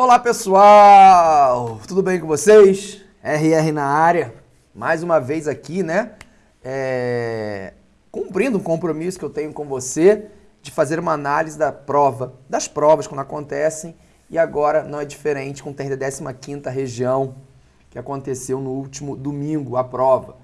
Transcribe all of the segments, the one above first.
Olá pessoal, tudo bem com vocês? RR na área, mais uma vez aqui, né? É... Cumprindo um compromisso que eu tenho com você de fazer uma análise da prova, das provas quando acontecem e agora não é diferente com o TRD 15ª região que aconteceu no último domingo, a prova,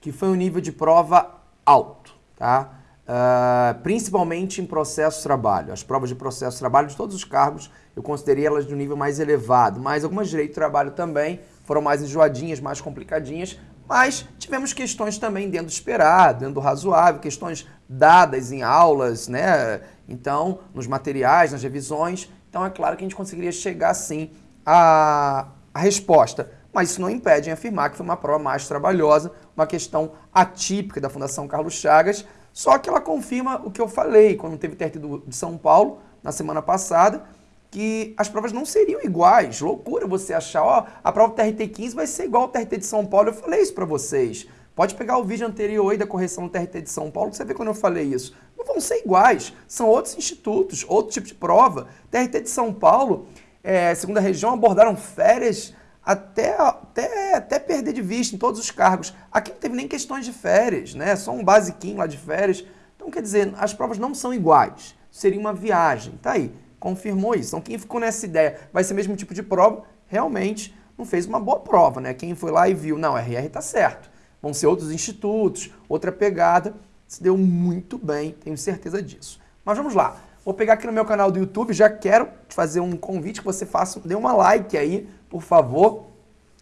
que foi um nível de prova alto, tá? Uh, principalmente em processo de trabalho. As provas de processo de trabalho de todos os cargos, eu considerei elas de um nível mais elevado, mas algumas de direito de trabalho também foram mais enjoadinhas, mais complicadinhas, mas tivemos questões também dentro do esperado, dentro do razoável, questões dadas em aulas, né? Então, nos materiais, nas revisões. Então, é claro que a gente conseguiria chegar, sim, à, à resposta. Mas isso não impede em afirmar que foi uma prova mais trabalhosa, uma questão atípica da Fundação Carlos Chagas, só que ela confirma o que eu falei quando teve TRT de São Paulo, na semana passada, que as provas não seriam iguais. Loucura você achar, ó, a prova TRT 15 vai ser igual ao TRT de São Paulo. Eu falei isso para vocês. Pode pegar o vídeo anterior aí da correção do TRT de São Paulo, que você vê quando eu falei isso. Não vão ser iguais, são outros institutos, outro tipo de prova. TRT de São Paulo, é, segunda região, abordaram férias até, até, até perder de vista em todos os cargos. Aqui não teve nem questões de férias, né? Só um basiquinho lá de férias. Então, quer dizer, as provas não são iguais. Seria uma viagem. Tá aí, confirmou isso. Então, quem ficou nessa ideia, vai ser o mesmo tipo de prova, realmente não fez uma boa prova, né? Quem foi lá e viu, não, RR tá certo. Vão ser outros institutos, outra pegada. Se deu muito bem, tenho certeza disso. Mas vamos lá. Vou pegar aqui no meu canal do YouTube, já quero te fazer um convite que você faça, dê uma like aí, por favor,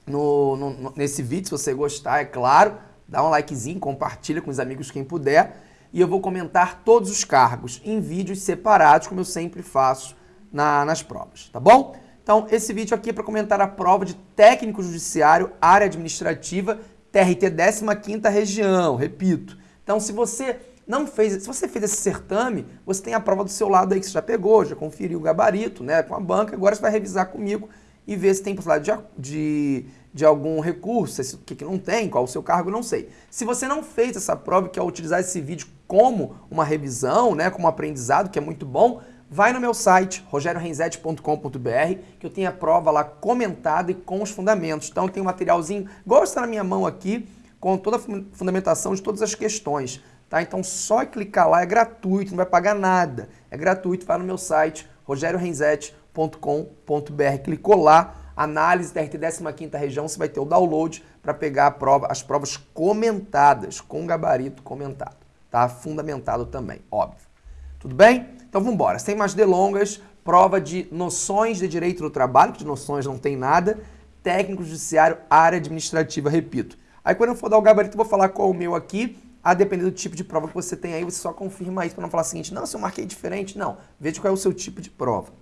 no, no, nesse vídeo, se você gostar, é claro. Dá um likezinho, compartilha com os amigos quem puder. E eu vou comentar todos os cargos em vídeos separados, como eu sempre faço na, nas provas, tá bom? Então, esse vídeo aqui é para comentar a prova de técnico judiciário, área administrativa, TRT 15ª região, repito. Então, se você não fez, se você fez esse certame, você tem a prova do seu lado aí que você já pegou, já conferiu o gabarito, né, com a banca, agora você vai revisar comigo e ver se tem possibilidade de, de, de algum recurso, o que, que não tem, qual o seu cargo, não sei. Se você não fez essa prova e quer utilizar esse vídeo como uma revisão, né, como um aprendizado, que é muito bom, vai no meu site, rogeriorenzetti.com.br, que eu tenho a prova lá comentada e com os fundamentos. Então tem um materialzinho, igual está na minha mão aqui, com toda a fundamentação de todas as questões. Tá? Então só clicar lá, é gratuito, não vai pagar nada. É gratuito, vai no meu site, rogeriorenzetti.com.br. Clicou lá, análise TRT 15ª região, você vai ter o download para pegar prova, as provas comentadas, com gabarito comentado. Tá? Fundamentado também, óbvio. Tudo bem? Então vamos embora. Sem mais delongas, prova de noções de direito do trabalho, que de noções não tem nada, técnico judiciário, área administrativa, repito. Aí quando eu for dar o gabarito, eu vou falar qual é o meu aqui, a depender do tipo de prova que você tem aí, você só confirma isso para não falar o seguinte, não, se eu marquei diferente, não. Veja qual é o seu tipo de prova.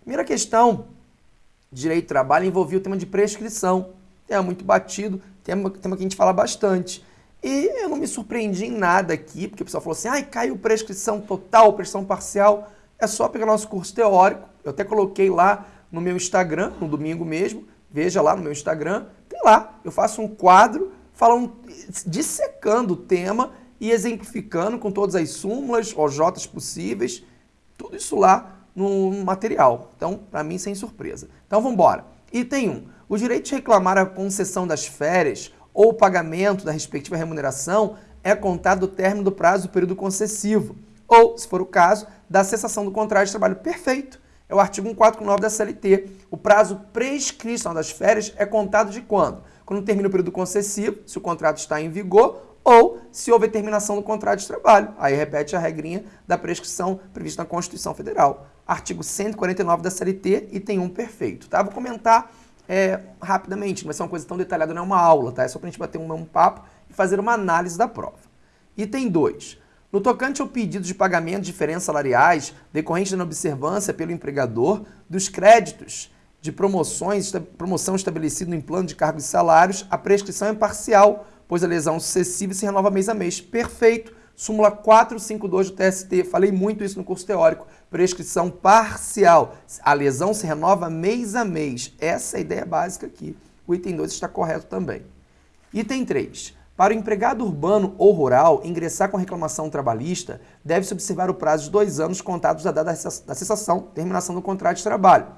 Primeira questão, direito do trabalho, envolvia o tema de prescrição. Tema muito batido, tema, tema que a gente fala bastante. E eu não me surpreendi em nada aqui, porque o pessoal falou assim, ai, caiu prescrição total, prescrição parcial. É só pegar nosso curso teórico. Eu até coloquei lá no meu Instagram, no domingo mesmo, veja lá no meu Instagram, tem lá, eu faço um quadro falando, dissecando o tema e exemplificando com todas as súmulas, OJs possíveis, tudo isso lá no material. Então, para mim, sem surpresa. Então, vamos embora. Item 1. O direito de reclamar a concessão das férias ou o pagamento da respectiva remuneração é contado do término do prazo do período concessivo, ou, se for o caso, da cessação do contrato de trabalho. Perfeito! É o artigo 149 da CLT. O prazo prescrição das férias é contado de quando? quando termina o período concessivo, se o contrato está em vigor, ou se houver terminação do contrato de trabalho. Aí repete a regrinha da prescrição prevista na Constituição Federal. Artigo 149 da CLT, item 1 perfeito. Tá? Vou comentar é, rapidamente, não vai ser uma coisa tão detalhada, não é uma aula, tá? é só para a gente bater um, um papo e fazer uma análise da prova. Item 2. No tocante ao pedido de pagamento de diferenças salariais decorrente da observância pelo empregador dos créditos de promoções, promoção estabelecida no plano de cargos e salários, a prescrição é parcial, pois a lesão sucessiva se renova mês a mês. Perfeito. Súmula 452 do TST, falei muito isso no curso teórico. Prescrição parcial. A lesão se renova mês a mês. Essa é a ideia básica aqui. O item 2 está correto também. Item 3. Para o empregado urbano ou rural ingressar com reclamação trabalhista, deve-se observar o prazo de dois anos contados da data da cessação, terminação do contrato de trabalho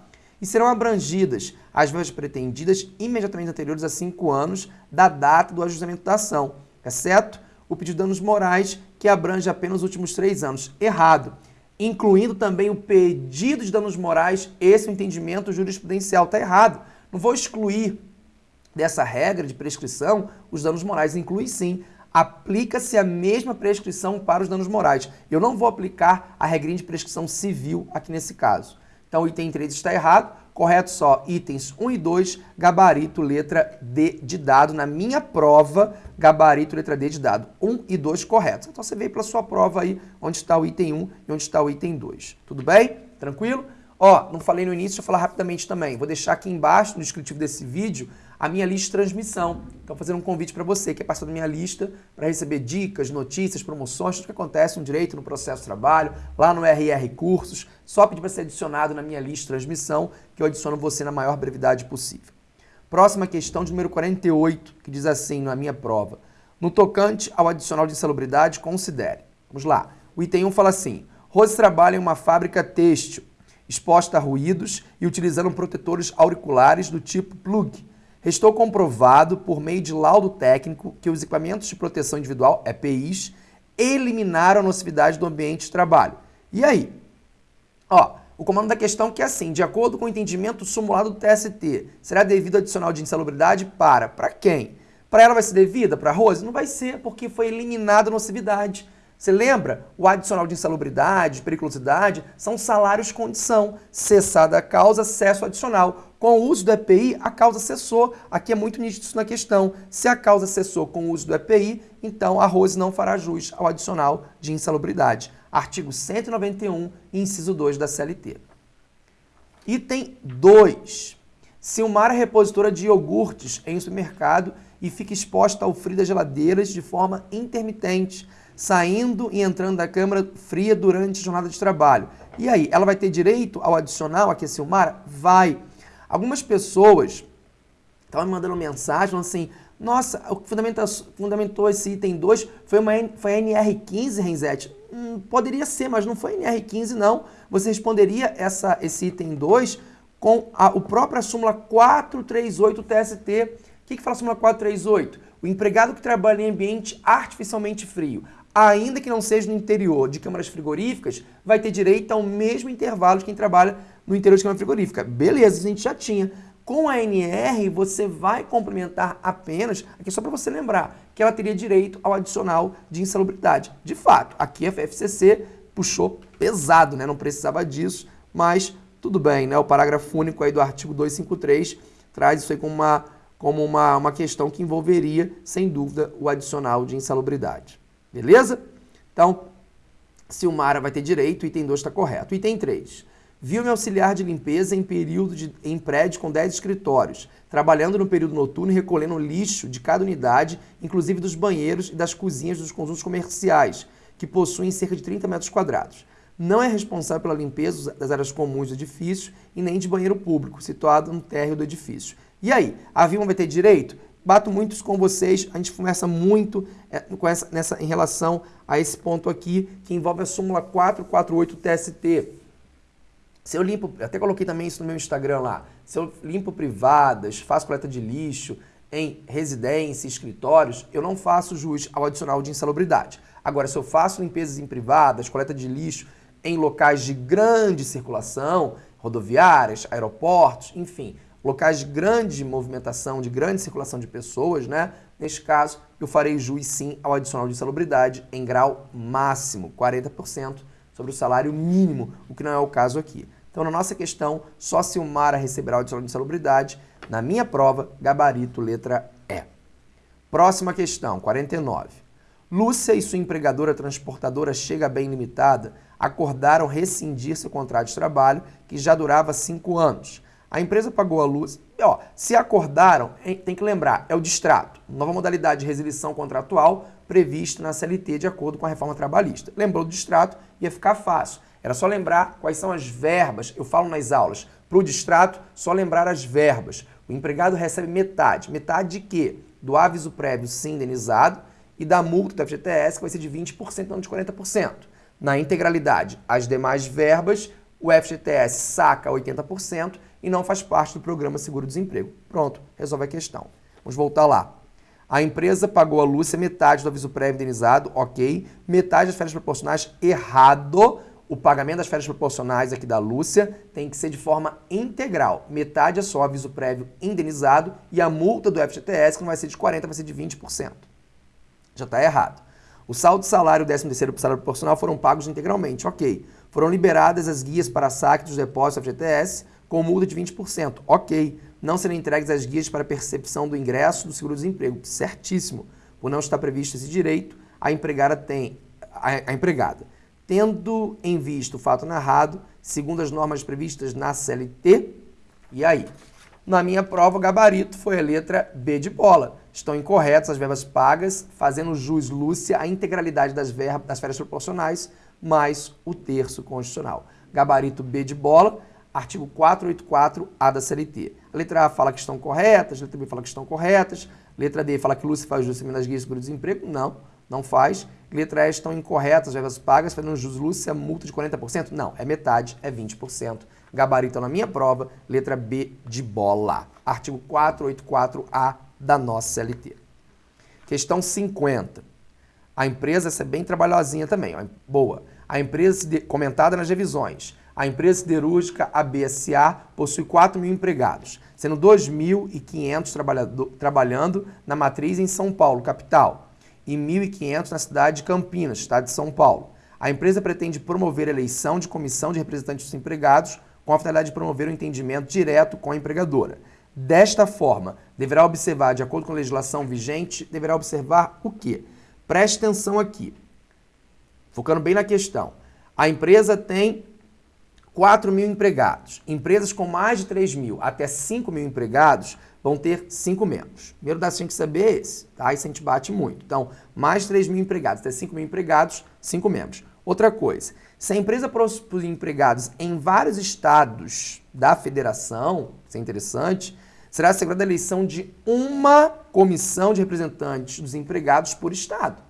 e serão abrangidas as verbas pretendidas imediatamente anteriores a cinco anos da data do ajustamento da ação, exceto o pedido de danos morais, que abrange apenas os últimos três anos. Errado. Incluindo também o pedido de danos morais, esse é entendimento jurisprudencial. Está errado. Não vou excluir dessa regra de prescrição os danos morais. Inclui sim. Aplica-se a mesma prescrição para os danos morais. Eu não vou aplicar a regrinha de prescrição civil aqui nesse caso. Então, o item 3 está errado. Correto só itens 1 e 2, gabarito letra D de dado. Na minha prova, gabarito letra D de dado. 1 e 2 corretos. Então, você veio para sua prova aí, onde está o item 1 e onde está o item 2. Tudo bem? Tranquilo? Ó, não falei no início, deixa eu falar rapidamente também. Vou deixar aqui embaixo, no descritivo desse vídeo, a minha lista de transmissão. Então, fazendo um convite para você que é parceiro da minha lista para receber dicas, notícias, promoções, tudo que acontece no direito, no processo de trabalho, lá no RR Cursos. Só pedir para ser adicionado na minha lista de transmissão, que eu adiciono você na maior brevidade possível. Próxima questão de número 48, que diz assim na minha prova. No tocante ao adicional de insalubridade, considere. Vamos lá. O item 1 fala assim: Rose trabalha em uma fábrica têxtil, exposta a ruídos e utilizando protetores auriculares do tipo plug Restou comprovado, por meio de laudo técnico, que os equipamentos de proteção individual, EPIs, eliminaram a nocividade do ambiente de trabalho. E aí? Ó, o comando da questão que é assim, de acordo com o entendimento simulado do TST, será devido adicional de insalubridade para? Para quem? Para ela vai ser devida? Para a Rose? Não vai ser, porque foi eliminada a nocividade. Você lembra? O adicional de insalubridade, de periculosidade, são salários condição. Cessada a causa, acesso adicional. Com o uso do EPI, a causa cessou. Aqui é muito nítido isso na questão. Se a causa cessou com o uso do EPI, então a Rose não fará jus ao adicional de insalubridade. Artigo 191, inciso 2 da CLT. Item 2. Se uma área repositora de iogurtes em supermercado e fica exposta ao frio das geladeiras de forma intermitente, saindo e entrando da câmara fria durante a jornada de trabalho. E aí, ela vai ter direito ao adicional aquecer o mar? Vai. Algumas pessoas estavam me mandando mensagem assim, nossa, o que fundamentou, fundamentou esse item 2 foi, uma, foi a NR15, Renzete. Hum, poderia ser, mas não foi NR15, não. Você responderia essa, esse item 2 com a o própria súmula 438 TST. O que, que fala a súmula 438? O empregado que trabalha em ambiente artificialmente frio, ainda que não seja no interior de câmaras frigoríficas, vai ter direito ao mesmo intervalo de quem trabalha no interior de câmara frigorífica. Beleza, a gente já tinha. Com a NR, você vai complementar apenas, aqui só para você lembrar, que ela teria direito ao adicional de insalubridade. De fato, aqui a FFCC puxou pesado, né? não precisava disso, mas tudo bem, né? o parágrafo único aí do artigo 253 traz isso aí como uma, como uma, uma questão que envolveria, sem dúvida, o adicional de insalubridade. Beleza? Então, Silmara vai ter direito, item 2 está correto. Item 3. Viu-me auxiliar de limpeza em período de, em prédio com 10 escritórios, trabalhando no período noturno e recolhendo lixo de cada unidade, inclusive dos banheiros e das cozinhas dos conjuntos comerciais, que possuem cerca de 30 metros quadrados. Não é responsável pela limpeza das áreas comuns do edifício e nem de banheiro público, situado no térreo do edifício. E aí, a Vilma vai ter direito? Bato muito com vocês, a gente conversa muito é, com essa, nessa, em relação a esse ponto aqui, que envolve a súmula 448 TST. Se eu limpo, até coloquei também isso no meu Instagram lá, se eu limpo privadas, faço coleta de lixo em residência, escritórios, eu não faço jus ao adicional de insalubridade. Agora, se eu faço limpezas em privadas, coleta de lixo em locais de grande circulação, rodoviárias, aeroportos, enfim, locais de grande movimentação, de grande circulação de pessoas, né? Neste caso, eu farei juiz sim ao adicional de insalubridade em grau máximo, 40% sobre o salário mínimo, o que não é o caso aqui. Então, na nossa questão, só se o Mara receberá o adicional de insalubridade. Na minha prova, gabarito letra E. Próxima questão, 49. Lúcia e sua empregadora transportadora Chega Bem Limitada acordaram rescindir seu contrato de trabalho, que já durava cinco anos. A empresa pagou a luz. Ó, se acordaram, tem que lembrar, é o distrato, nova modalidade de resilição contratual prevista na CLT de acordo com a reforma trabalhista. Lembrou do distrato, ia ficar fácil. Era só lembrar quais são as verbas, eu falo nas aulas. Para o distrato, só lembrar as verbas. O empregado recebe metade. Metade de quê? Do aviso prévio sim indenizado e da multa da FGTS, que vai ser de 20%, não de 40%. Na integralidade, as demais verbas, o FGTS saca 80% e não faz parte do programa seguro-desemprego. Pronto, resolve a questão. Vamos voltar lá. A empresa pagou a Lúcia metade do aviso prévio indenizado, ok. Metade das férias proporcionais, errado. O pagamento das férias proporcionais aqui da Lúcia tem que ser de forma integral. Metade é só aviso prévio indenizado e a multa do FGTS, que não vai ser de 40%, vai ser de 20%. Já está errado. O saldo de salário e o 13 terceiro salário proporcional foram pagos integralmente, ok. Foram liberadas as guias para saque dos depósitos FGTS com multa de 20%, ok não serão entregues as guias para percepção do ingresso do seguro-desemprego. Certíssimo. Por não estar previsto esse direito, a empregada tem a, a empregada, tendo em vista o fato narrado, segundo as normas previstas na CLT, e aí? Na minha prova, o gabarito foi a letra B de bola. Estão incorretas as verbas pagas, fazendo jus Lúcia a integralidade das, verbas, das férias proporcionais, mais o terço constitucional. Gabarito B de bola, artigo 484A da CLT. A letra A fala que estão corretas, a letra B fala que estão corretas, letra D fala que Lúcia faz jus nas guias de seguro-desemprego. Não, não faz. Letra E estão incorretas as verbas pagas, fazendo jus Lúcia, multa de 40%. Não, é metade, é 20%. Gabarito na minha prova, letra B de bola. Artigo 484A da nossa CLT. Questão 50. A empresa, essa é bem trabalhosinha também, ó, boa. A empresa, comentada nas revisões, a empresa siderúrgica ABSA possui 4 mil empregados, sendo 2.500 trabalhando na matriz em São Paulo, capital, e 1.500 na cidade de Campinas, estado de São Paulo. A empresa pretende promover a eleição de comissão de representantes dos empregados com a finalidade de promover o um entendimento direto com a empregadora. Desta forma, deverá observar, de acordo com a legislação vigente, deverá observar o quê? Preste atenção aqui, focando bem na questão. A empresa tem 4 mil empregados. Empresas com mais de 3 mil até 5 mil empregados vão ter 5 membros. Primeiro dado que tem que saber é esse, tá? Isso a gente bate muito. Então, mais de 3 mil empregados até 5 mil empregados, 5 membros. Outra coisa, se a empresa possui empregados em vários estados da federação, isso é interessante, será assegurada a eleição de uma comissão de representantes dos empregados por estado.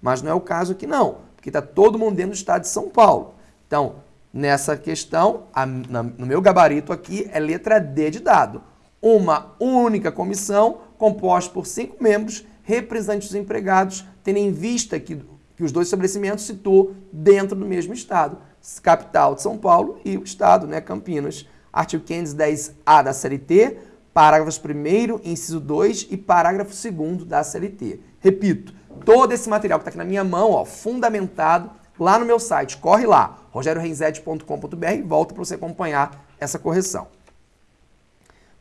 Mas não é o caso aqui não, porque está todo mundo dentro do estado de São Paulo. Então, Nessa questão, a, na, no meu gabarito aqui, é letra D de dado. Uma única comissão composta por cinco membros, representantes dos empregados, tendo em vista que, que os dois estabelecimentos situam dentro do mesmo estado. Capital de São Paulo e o estado, né, Campinas. Artigo 510-A da CLT, parágrafos 1 inciso 2 e parágrafo 2 da CLT. Repito, todo esse material que está aqui na minha mão, ó, fundamentado, lá no meu site. Corre lá, rogerioreisete.com.br e volta para você acompanhar essa correção.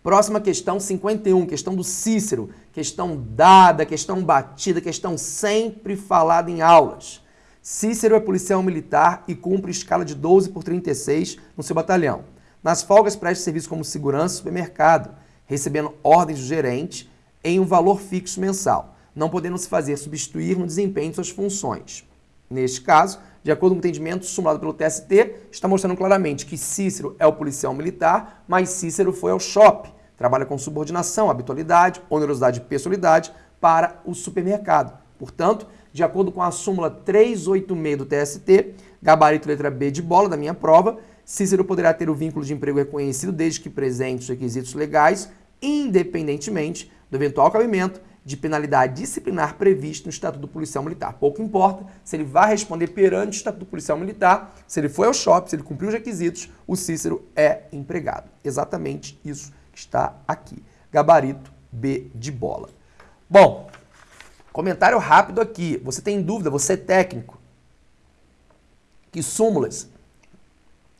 Próxima questão, 51, questão do Cícero. Questão dada, questão batida, questão sempre falada em aulas. Cícero é policial militar e cumpre escala de 12 por 36 no seu batalhão. Nas folgas presta serviço como segurança supermercado, recebendo ordens do gerente em um valor fixo mensal, não podendo se fazer substituir no desempenho de suas funções. Neste caso, de acordo com o entendimento sumado pelo TST, está mostrando claramente que Cícero é o policial militar, mas Cícero foi ao shopping, trabalha com subordinação, habitualidade, onerosidade e pessoalidade para o supermercado. Portanto, de acordo com a súmula 386 do TST, gabarito letra B de bola da minha prova, Cícero poderá ter o vínculo de emprego reconhecido desde que presente os requisitos legais, independentemente do eventual cabimento de penalidade disciplinar previsto no Estatuto Policial Militar. Pouco importa se ele vai responder perante o Estatuto Policial Militar, se ele foi ao shopping, se ele cumpriu os requisitos, o Cícero é empregado. Exatamente isso que está aqui. Gabarito B de bola. Bom, comentário rápido aqui. Você tem dúvida, você é técnico, que súmulas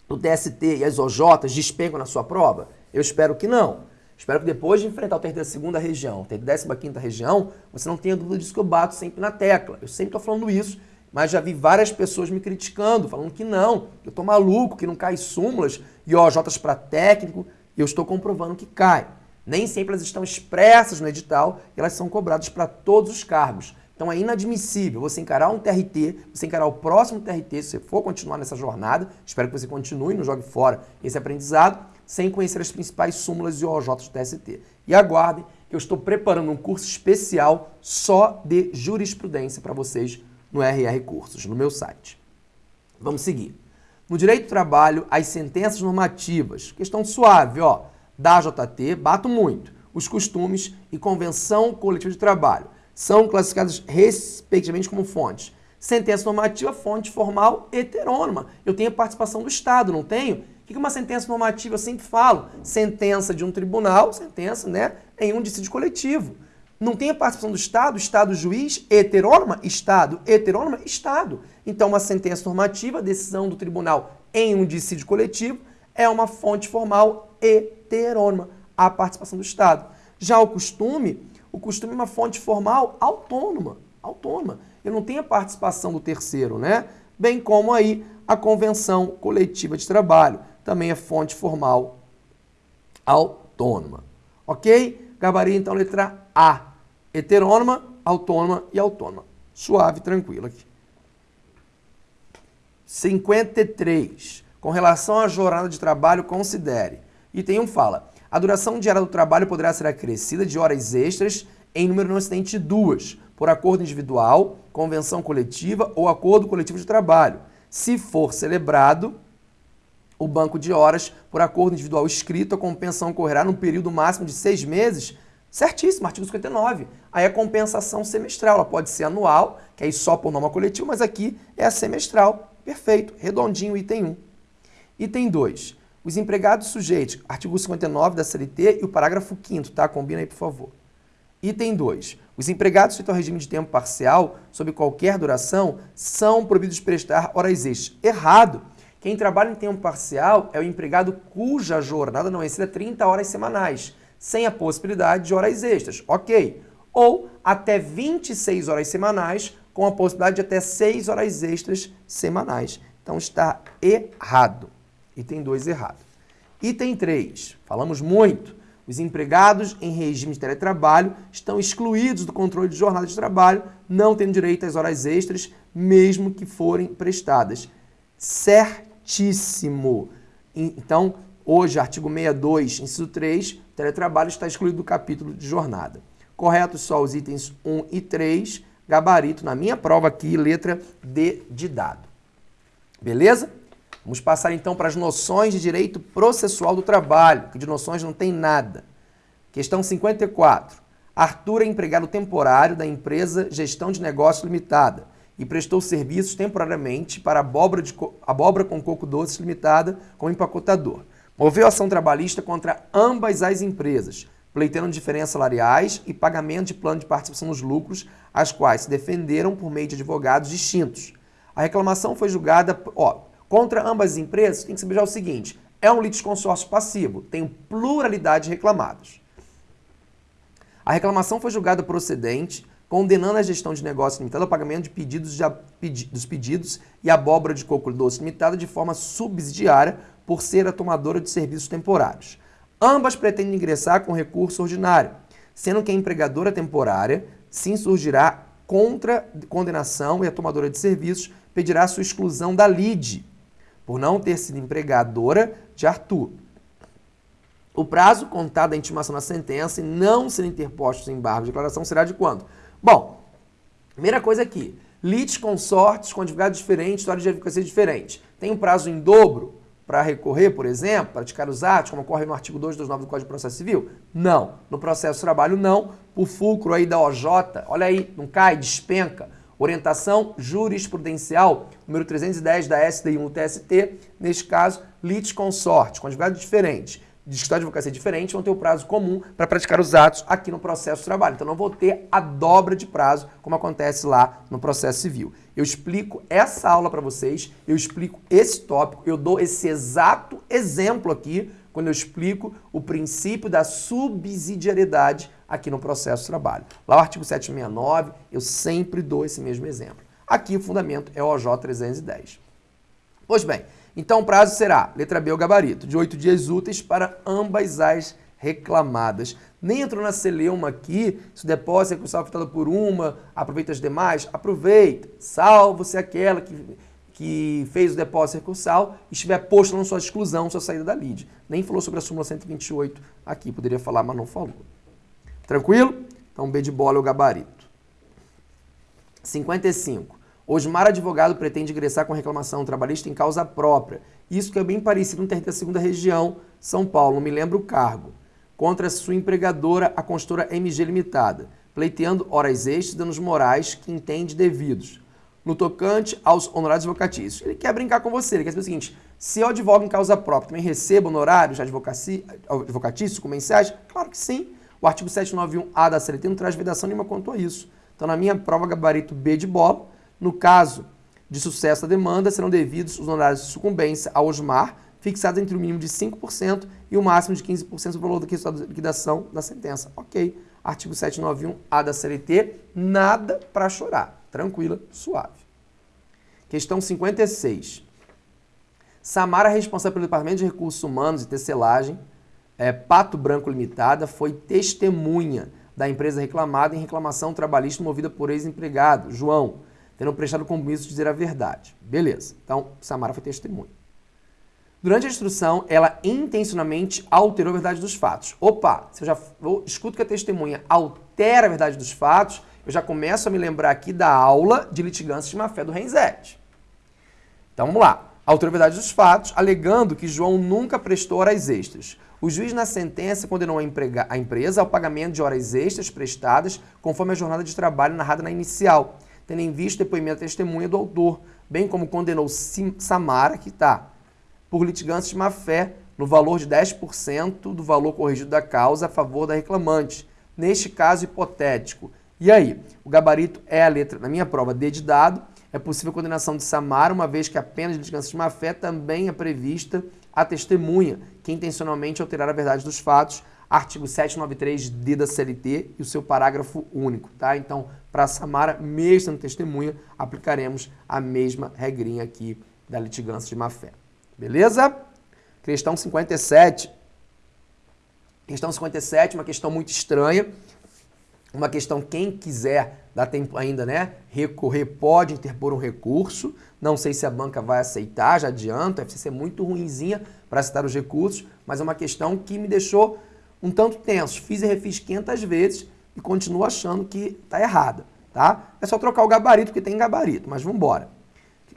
do TST e as OJs despencam na sua prova? Eu espero que não. Espero que depois de enfrentar o ter da segunda região, ter décima quinta região, você não tenha dúvida disso que eu bato sempre na tecla. Eu sempre estou falando isso, mas já vi várias pessoas me criticando, falando que não, que eu estou maluco, que não cai súmulas e OJs para técnico, e eu estou comprovando que cai. Nem sempre elas estão expressas no edital e elas são cobradas para todos os cargos. Então é inadmissível você encarar um TRT, você encarar o próximo TRT, se você for continuar nessa jornada, espero que você continue, não jogue fora esse aprendizado, sem conhecer as principais súmulas e OJs do TST. E aguardem que eu estou preparando um curso especial só de jurisprudência para vocês no RR Cursos, no meu site. Vamos seguir. No direito do trabalho, as sentenças normativas, questão suave, ó. da JT, bato muito, os costumes e convenção coletiva de trabalho são classificados respectivamente como fontes. Sentença normativa, fonte formal heterônoma. Eu tenho a participação do Estado, não tenho? O que é uma sentença normativa? Eu sempre falo. Sentença de um tribunal, sentença, né, em um dissídio coletivo. Não tem a participação do Estado, Estado juiz, heterônoma, Estado, heterônoma, Estado. Então, uma sentença normativa, decisão do tribunal em um dissídio coletivo, é uma fonte formal heterônoma, a participação do Estado. Já o costume, o costume é uma fonte formal autônoma, autônoma. Eu não tenho a participação do terceiro, né? Bem como aí a convenção coletiva de trabalho, também é fonte formal autônoma. Ok? Gabarito, então, letra A. Heterônoma, autônoma e autônoma. Suave, tranquilo aqui. 53. Com relação à jornada de trabalho, considere. Item 1 fala, a duração diária do trabalho poderá ser acrescida de horas extras em número não excedente de duas, por acordo individual, convenção coletiva ou acordo coletivo de trabalho. Se for celebrado o banco de horas por acordo individual escrito, a compensação ocorrerá num período máximo de seis meses. Certíssimo, artigo 59. Aí a compensação semestral, ela pode ser anual, que aí só por norma coletiva, mas aqui é a semestral. Perfeito, redondinho, item 1. Item 2. Os empregados sujeitos, artigo 59 da CLT e o parágrafo 5 tá? Combina aí, por favor. Item 2. Os empregados sujeitos ao regime de tempo parcial, sob qualquer duração, são proibidos de prestar horas extras. Errado. Quem trabalha em tempo parcial é o empregado cuja jornada não exceda 30 horas semanais, sem a possibilidade de horas extras. Ok. Ou até 26 horas semanais, com a possibilidade de até 6 horas extras semanais. Então está errado. Item 2 errado. Item 3, falamos muito. Os empregados em regime de teletrabalho estão excluídos do controle de jornada de trabalho, não tendo direito às horas extras, mesmo que forem prestadas. Certíssimo. Então, hoje, artigo 62, inciso 3, teletrabalho está excluído do capítulo de jornada. Correto só os itens 1 e 3, gabarito na minha prova aqui, letra D de dado. Beleza? Vamos passar então para as noções de direito processual do trabalho, que de noções não tem nada. Questão 54. Arthur é empregado temporário da empresa Gestão de Negócios Limitada e prestou serviços temporariamente para Abóbora, de, Abóbora com Coco Doces Limitada como empacotador. Moveu ação trabalhista contra ambas as empresas, pleiteando diferenças salariais e pagamento de plano de participação nos lucros, as quais se defenderam por meio de advogados distintos. A reclamação foi julgada, ó, Contra ambas as empresas, tem que saber já o seguinte, é um litisconsórcio passivo, tem pluralidade de reclamados. A reclamação foi julgada procedente, condenando a gestão de negócio limitada ao pagamento de pedidos de, pedi, dos pedidos e abóbora de coco doce limitada de forma subsidiária por ser a tomadora de serviços temporários. Ambas pretendem ingressar com recurso ordinário, sendo que a empregadora temporária se insurgirá contra condenação e a tomadora de serviços pedirá sua exclusão da lide, por não ter sido empregadora de Arthur. O prazo contado da intimação da sentença e não ser interpostos embargos de declaração será de quando? Bom, primeira coisa aqui, lites consortes com advogados diferentes, história de advocacia diferente. Tem um prazo em dobro para recorrer, por exemplo, praticar os atos, como ocorre no artigo 229 do Código de Processo Civil? Não. No processo de trabalho, não. Por fulcro aí da OJ, olha aí, não cai, despenca. Orientação jurisprudencial, número 310 da SDI 1 TST, neste caso, litis consorte, com advogados diferentes, de escritório de advocacia diferente, vão ter o prazo comum para praticar os atos aqui no processo de trabalho. Então não vou ter a dobra de prazo, como acontece lá no processo civil. Eu explico essa aula para vocês, eu explico esse tópico, eu dou esse exato exemplo aqui quando eu explico o princípio da subsidiariedade aqui no processo de trabalho. Lá o artigo 769, eu sempre dou esse mesmo exemplo. Aqui o fundamento é o OJ 310. Pois bem, então o prazo será, letra B, o gabarito, de oito dias úteis para ambas as reclamadas. Nem entrou na celeuma aqui, se o depósito é recursal afetado por uma, aproveita as demais, aproveita, salvo-se aquela que, que fez o depósito recursal e estiver posto na sua exclusão, sua saída da lide. Nem falou sobre a súmula 128 aqui, poderia falar, mas não falou. Tranquilo? Então, B de bola é o gabarito. 55. Osmar advogado pretende ingressar com reclamação trabalhista em causa própria. Isso que é bem parecido no TRT segunda região, São Paulo, não me lembro o cargo. contra sua empregadora, a consultora MG Limitada, pleiteando horas extras e danos morais que entende devidos. No tocante aos honorários advocatícios. Ele quer brincar com você, ele quer saber o seguinte, se eu advogo em causa própria, também recebo honorários advocatícios, comerciais? Claro que sim. O artigo 791A da CLT não traz vedação nenhuma quanto a isso. Então, na minha prova, gabarito B de bola, no caso de sucesso da demanda, serão devidos os honorários de sucumbência ao OSMAR, fixados entre o mínimo de 5% e o máximo de 15% do valor do resultado da liquidação da sentença. Ok. Artigo 791A da CLT, nada para chorar. Tranquila, suave. Questão 56. Samara, responsável pelo Departamento de Recursos Humanos e Tecelagem, é, Pato Branco Limitada, foi testemunha da empresa reclamada em reclamação trabalhista movida por ex-empregado, João, tendo prestado compromisso de dizer a verdade. Beleza. Então, Samara foi testemunha. Durante a instrução, ela intencionalmente alterou a verdade dos fatos. Opa, se eu já eu escuto que a testemunha altera a verdade dos fatos, eu já começo a me lembrar aqui da aula de litigância de má-fé do Renzete. Então vamos lá. Alterou a verdade dos fatos, alegando que João nunca prestou horas extras. O juiz, na sentença, condenou a, emprega, a empresa ao pagamento de horas extras prestadas conforme a jornada de trabalho narrada na inicial, tendo em vista depoimento testemunha do autor, bem como condenou Samara, que está por litigância de má-fé no valor de 10% do valor corrigido da causa a favor da reclamante, neste caso hipotético. E aí, o gabarito é a letra, na minha prova, D de dado, é possível a condenação de Samara, uma vez que a pena de litigância de má-fé também é prevista a testemunha, que intencionalmente alterar a verdade dos fatos, artigo 793D da CLT e o seu parágrafo único, tá? Então, para Samara, mesmo testemunha, aplicaremos a mesma regrinha aqui da litigância de má-fé. Beleza? Questão 57. Questão 57, uma questão muito estranha. Uma questão, quem quiser, dá tempo ainda, né? Recorrer, pode interpor um recurso. Não sei se a banca vai aceitar, já adianto. A FCC é muito ruinzinha para citar os recursos, mas é uma questão que me deixou um tanto tenso. Fiz e refiz 500 vezes e continuo achando que está errada, tá? É só trocar o gabarito, porque tem gabarito, mas vamos embora.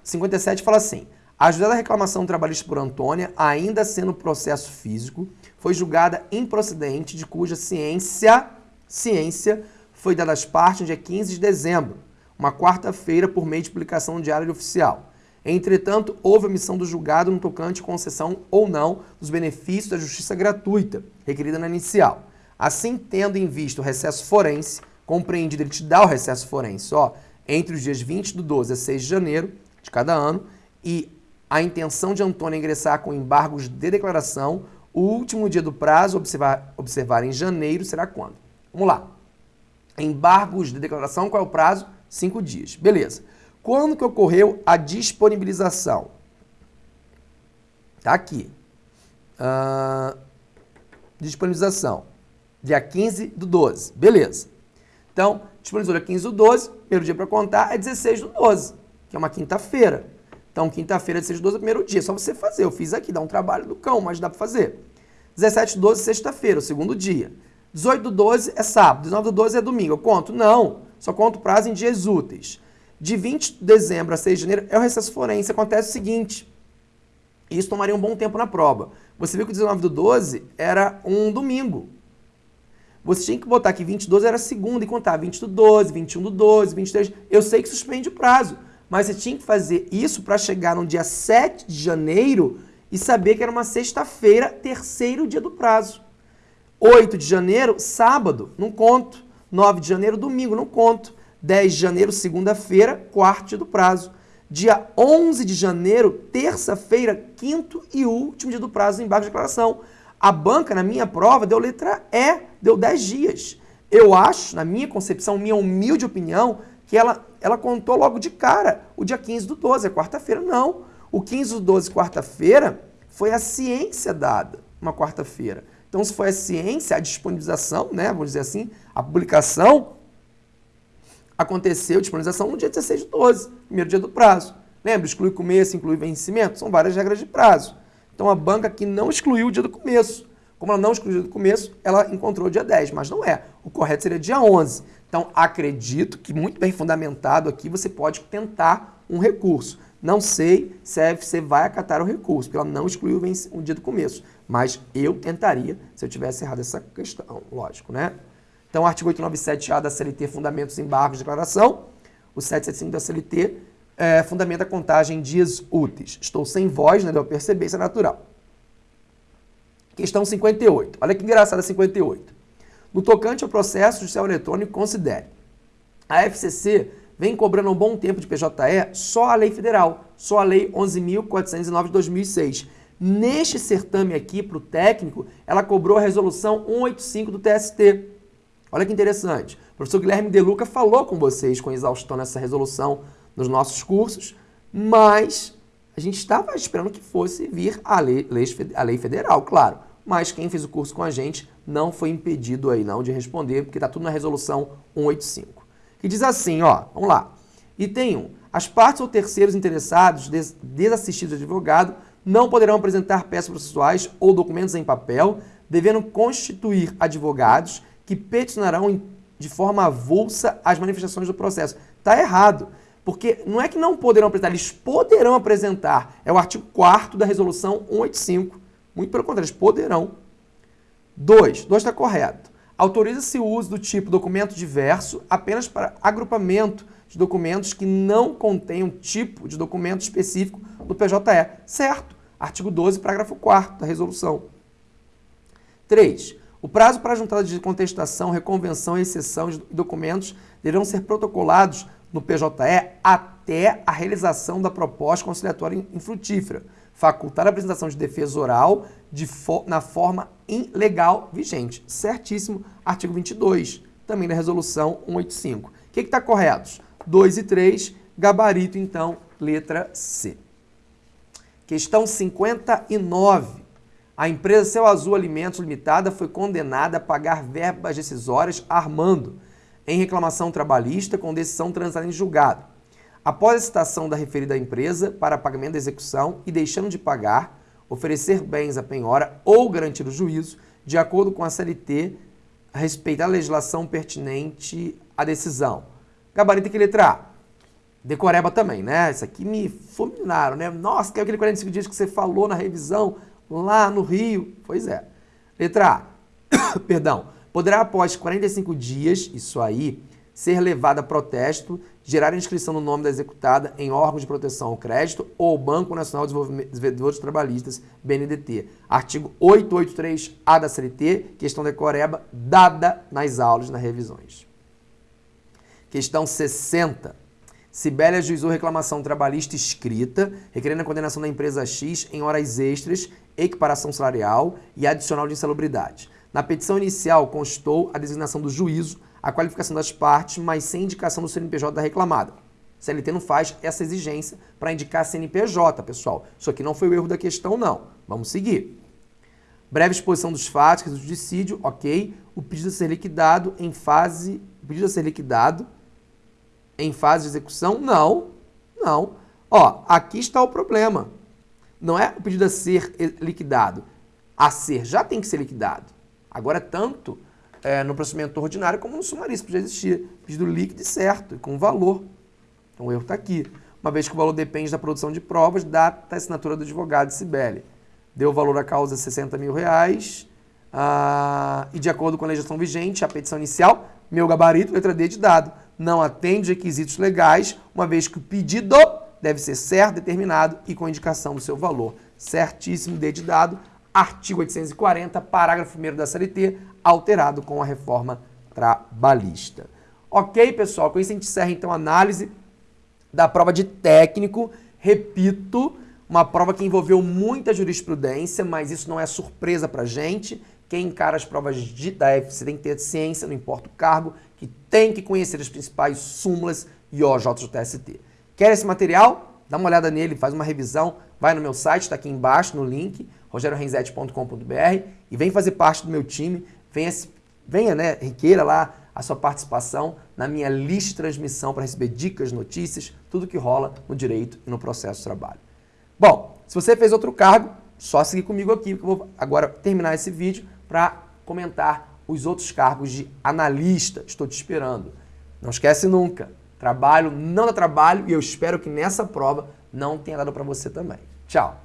57 fala assim, a da reclamação trabalhista por Antônia, ainda sendo processo físico, foi julgada improcedente, de cuja ciência, ciência foi dada às partes no dia 15 de dezembro, uma quarta-feira, por meio de publicação no Diário Oficial. Entretanto, houve omissão do julgado no tocante concessão ou não dos benefícios da justiça gratuita, requerida na inicial. Assim, tendo em vista o recesso forense, compreendido, ele te dá o recesso forense, ó, entre os dias 20 do 12 a 6 de janeiro de cada ano, e a intenção de Antônio ingressar com embargos de declaração. O último dia do prazo, observar, observar em janeiro, será quando? Vamos lá. Embargos de declaração, qual é o prazo? Cinco dias. Beleza. Quando que ocorreu a disponibilização? Tá aqui. Uh, disponibilização. Dia 15 do 12. Beleza. Então, disponibilizou dia 15 do 12, primeiro dia para contar é 16 do 12, que é uma quinta-feira. Então, quinta-feira de 6 de 12 é o primeiro dia, é só você fazer. Eu fiz aqui, dá um trabalho do cão, mas dá para fazer. 17 de 12, sexta-feira, o segundo dia. 18 do 12 é sábado, 19 do 12 é domingo. Eu conto? Não, só conto prazo em dias úteis. De 20 de dezembro a 6 de janeiro é o recesso forense. Acontece o seguinte, isso tomaria um bom tempo na prova. Você viu que o 19 do 12 era um domingo. Você tinha que botar que 20 do 12 era segunda e contar 20 do 12, 21 do 12, 23. Eu sei que suspende o prazo mas você tinha que fazer isso para chegar no dia 7 de janeiro e saber que era uma sexta-feira, terceiro dia do prazo. 8 de janeiro, sábado, não conto. 9 de janeiro, domingo, não conto. 10 de janeiro, segunda-feira, quarto do prazo. Dia 11 de janeiro, terça-feira, quinto e último dia do prazo embaixo de declaração. A banca, na minha prova, deu letra E, deu 10 dias. Eu acho, na minha concepção, minha humilde opinião, que ela, ela contou logo de cara o dia 15 do 12, é quarta-feira. Não. O 15 do 12, quarta-feira, foi a ciência dada, uma quarta-feira. Então, se foi a ciência, a disponibilização, né, vamos dizer assim, a publicação, aconteceu disponibilização no dia 16 do 12, primeiro dia do prazo. Lembra? Exclui começo, inclui vencimento, são várias regras de prazo. Então, a banca aqui não excluiu o dia do começo. Como ela não excluiu o dia do começo, ela encontrou o dia 10, mas não é. O correto seria dia 11. Então, acredito que muito bem fundamentado aqui você pode tentar um recurso. Não sei se a FC vai acatar o recurso, porque ela não excluiu o dia do começo. Mas eu tentaria, se eu tivesse errado essa questão, lógico, né? Então, artigo 897A da CLT, fundamentos, embargos, declaração. O 775 da CLT é, fundamenta a contagem dias úteis. Estou sem voz, né? Deu perceber, isso é natural. Questão 58. Olha que engraçada 58. No tocante ao processo judicial eletrônico, considere. A FCC vem cobrando um bom tempo de PJE só a lei federal, só a lei 11.409 de 2006. Neste certame aqui, para o técnico, ela cobrou a resolução 185 do TST. Olha que interessante. O professor Guilherme De Luca falou com vocês com exaustão nessa resolução nos nossos cursos, mas a gente estava esperando que fosse vir a lei, a lei federal, claro. Mas quem fez o curso com a gente não foi impedido aí não de responder, porque está tudo na resolução 185. Que diz assim, ó, vamos lá. Item 1. As partes ou terceiros interessados, des desassistidos de advogado, não poderão apresentar peças processuais ou documentos em papel, devendo constituir advogados que peticionarão de forma avulsa as manifestações do processo. Está errado. Porque não é que não poderão apresentar, eles poderão apresentar. É o artigo 4 da resolução 185. Muito pelo contrário, eles poderão. 2. 2 está correto. Autoriza-se o uso do tipo documento diverso apenas para agrupamento de documentos que não contenham tipo de documento específico do PJE. Certo. Artigo 12, parágrafo 4 da resolução. 3. O prazo para a juntada de contestação, reconvenção e exceção de documentos deverão ser protocolados no PJE até a realização da proposta conciliatória infrutífera, facultar a apresentação de defesa oral de fo na forma ilegal vigente. Certíssimo, artigo 22, também da resolução 185. O que está correto? 2 e 3, gabarito, então, letra C. Questão 59. A empresa Céu Azul Alimentos Limitada foi condenada a pagar verbas decisórias Armando, em reclamação trabalhista com decisão transitada em julgado. Após a citação da referida empresa para pagamento da execução e deixando de pagar, oferecer bens à penhora ou garantir o juízo, de acordo com a CLT, a respeitar a legislação pertinente à decisão. Gabarito que letra A. Decoreba também, né? Isso aqui me fulminaram, né? Nossa, que é aquele 45 dias que você falou na revisão lá no Rio. Pois é. Letra A. Perdão poderá, após 45 dias, isso aí, ser levado a protesto, gerar inscrição no nome da executada em órgãos de proteção ao crédito ou Banco Nacional de Desenvolvimento Trabalhistas, BNDT. Artigo 883-A da CLT, questão decoreba, dada nas aulas, nas revisões. Questão 60. Sibélia ajuizou reclamação trabalhista escrita, requerendo a condenação da empresa X em horas extras, equiparação salarial e adicional de insalubridade. Na petição inicial constou a designação do juízo, a qualificação das partes, mas sem indicação do CNPJ da reclamada. CLT não faz essa exigência para indicar CNPJ, pessoal. Isso aqui não foi o erro da questão, não. Vamos seguir. Breve exposição dos fatos, do judicídio, ok. O pedido a ser liquidado em fase... O pedido a ser liquidado em fase de execução? Não, não. Ó, aqui está o problema. Não é o pedido a ser liquidado. A ser já tem que ser liquidado. Agora, tanto é, no procedimento ordinário como no sumaríssimo já existia. Pedido líquido e certo, com valor. Então o erro está aqui. Uma vez que o valor depende da produção de provas, data assinatura do advogado Sibeli. Deu valor à causa 60 mil reais. Ah, e de acordo com a legislação vigente, a petição inicial, meu gabarito, letra D de dado, não atende requisitos legais, uma vez que o pedido deve ser certo, determinado e com indicação do seu valor. Certíssimo, D de dado, artigo 840, parágrafo 1 da CLT, alterado com a reforma trabalhista. Ok, pessoal? Com isso a gente encerra então a análise da prova de técnico. Repito, uma prova que envolveu muita jurisprudência, mas isso não é surpresa pra gente. Quem encara as provas de, da FC tem que ter ciência, não importa o cargo, que tem que conhecer as principais súmulas e OJ do TST. Quer esse material? Dá uma olhada nele, faz uma revisão, vai no meu site, está aqui embaixo no link, rogerorenzete.com.br e vem fazer parte do meu time, venha, venha né, requeira lá a sua participação na minha lista de transmissão para receber dicas, notícias, tudo que rola no direito e no processo de trabalho. Bom, se você fez outro cargo, só seguir comigo aqui, que eu vou agora terminar esse vídeo para comentar os outros cargos de analista. Estou te esperando. Não esquece nunca, trabalho não dá trabalho e eu espero que nessa prova não tenha dado para você também. Tchau!